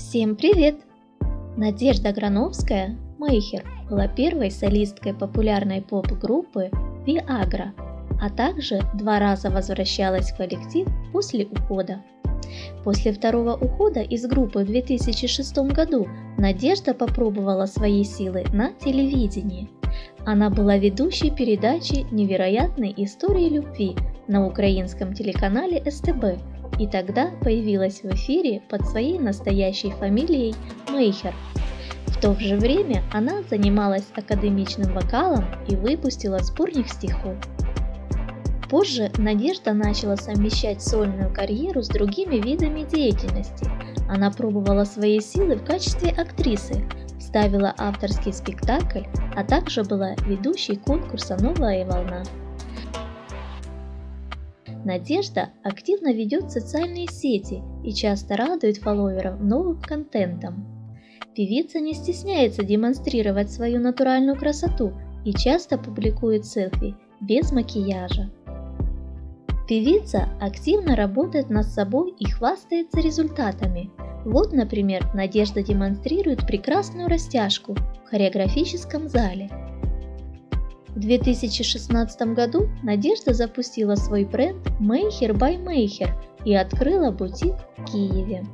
Всем привет! Надежда Грановская, Мейхер, была первой солисткой популярной поп-группы Viagra, а также два раза возвращалась в коллектив после ухода. После второго ухода из группы в 2006 году Надежда попробовала свои силы на телевидении. Она была ведущей передачи «Невероятные истории любви» на украинском телеканале СТБ и тогда появилась в эфире под своей настоящей фамилией Мейхер. В то же время она занималась академичным вокалом и выпустила сборник стихов. Позже Надежда начала совмещать сольную карьеру с другими видами деятельности. Она пробовала свои силы в качестве актрисы, ставила авторский спектакль, а также была ведущей конкурса «Новая волна». Надежда активно ведет социальные сети и часто радует фолловеров новым контентом. Певица не стесняется демонстрировать свою натуральную красоту и часто публикует селфи без макияжа. Певица активно работает над собой и хвастается результатами. Вот, например, Надежда демонстрирует прекрасную растяжку в хореографическом зале – в 2016 году Надежда запустила свой бренд Mayher by Mayher и открыла бутик в Киеве.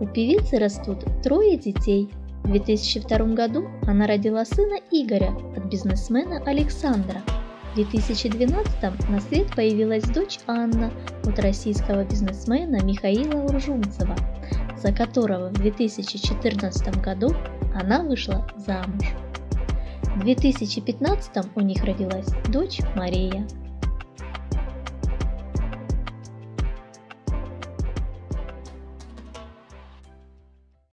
У певицы растут трое детей. В 2002 году она родила сына Игоря от бизнесмена Александра. В 2012 на свет появилась дочь Анна от российского бизнесмена Михаила Уржумцева, за которого в 2014 году она вышла замуж. В 2015 у них родилась дочь Мария.